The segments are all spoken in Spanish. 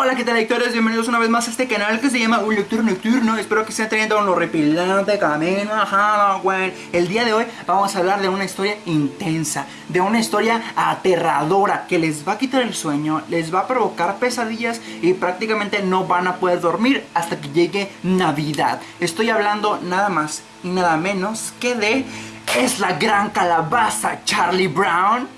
Hola, ¿qué tal lectores? Bienvenidos una vez más a este canal que se llama Un Lector Nocturno. Espero que estén teniendo un horripilante camino a Halloween. El día de hoy vamos a hablar de una historia intensa De una historia aterradora Que les va a quitar el sueño, les va a provocar pesadillas Y prácticamente no van a poder dormir hasta que llegue Navidad. Estoy hablando nada más y nada menos que de... Es la gran calabaza Charlie Brown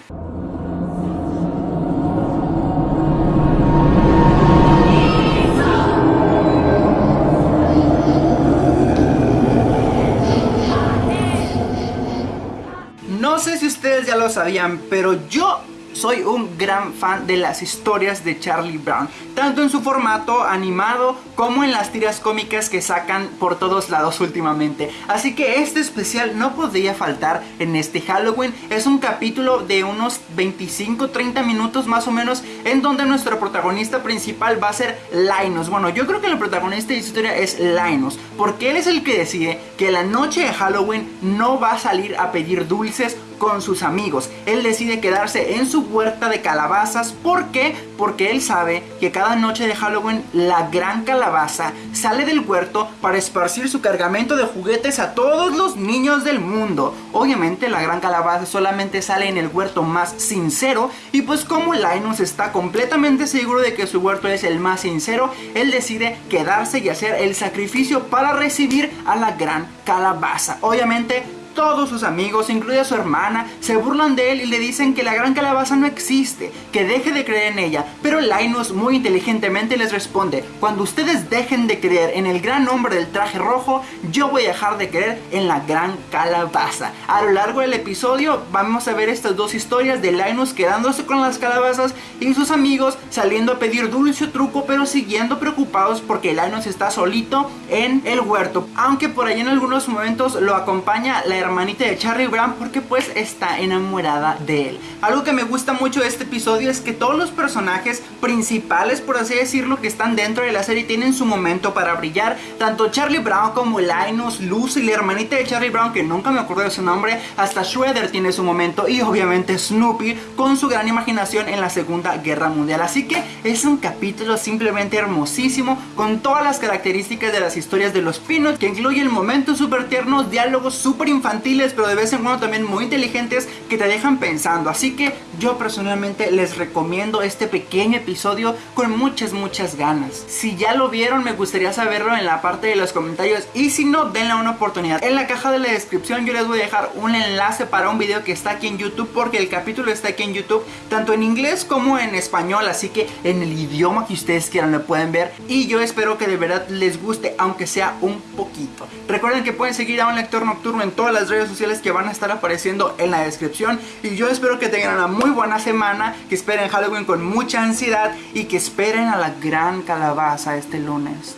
No sé si ustedes ya lo sabían, pero yo soy un gran fan de las historias de Charlie Brown, tanto en su formato animado como en las tiras cómicas que sacan por todos lados últimamente. Así que este especial no podría faltar en este Halloween. Es un capítulo de unos 25-30 minutos más o menos en donde nuestro protagonista principal va a ser Linus. Bueno, yo creo que el protagonista de la historia es Linus, porque él es el que decide que la noche de Halloween no va a salir a pedir dulces con sus amigos. Él decide quedarse en su huerta de calabazas. ¿Por qué? Porque él sabe que cada noche de Halloween la gran calabaza sale del huerto para esparcir su cargamento de juguetes a todos los niños del mundo. Obviamente la gran calabaza solamente sale en el huerto más sincero y pues como Linus está completamente seguro de que su huerto es el más sincero, él decide quedarse y hacer el sacrificio para recibir a la gran calabaza. Obviamente todos sus amigos, incluida su hermana, se burlan de él y le dicen que la gran calabaza no existe, que deje de creer en ella. Pero Linus muy inteligentemente les responde, cuando ustedes dejen de creer en el gran hombre del traje rojo, yo voy a dejar de creer en la gran calabaza. A lo largo del episodio vamos a ver estas dos historias de Linus quedándose con las calabazas y sus amigos saliendo a pedir dulce truco pero siguiendo preocupados porque Linus está solito en el huerto. Aunque por ahí en algunos momentos lo acompaña la hermanita de Charlie Brown porque pues está enamorada de él. Algo que me gusta mucho de este episodio es que todos los personajes principales, por así decirlo, que están dentro de la serie tienen su momento para brillar. Tanto Charlie Brown como Linus, Lucy, la hermanita de Charlie Brown, que nunca me acuerdo de su nombre, hasta Shredder tiene su momento y obviamente Snoopy con su gran imaginación en la Segunda Guerra Mundial. Así que es un capítulo simplemente hermosísimo con todas las características de las historias de los Peanuts que incluye el momento súper tierno, diálogos súper infantiles pero de vez en cuando también muy inteligentes que te dejan pensando. Así que yo personalmente les recomiendo este pequeño episodio con muchas, muchas ganas. Si ya lo vieron, me gustaría saberlo en la parte de los comentarios y si no, denle una oportunidad. En la caja de la descripción yo les voy a dejar un enlace para un video que está aquí en YouTube porque el capítulo está aquí en YouTube tanto en inglés como en español, así que en el idioma que ustedes quieran lo pueden ver y yo espero que de verdad les guste aunque sea un poquito. Recuerden que pueden seguir a un lector nocturno en todas las redes sociales que van a estar apareciendo en la descripción y yo espero que tengan una muy buena semana, que esperen Halloween con mucha ansiedad y que esperen a la gran calabaza este lunes.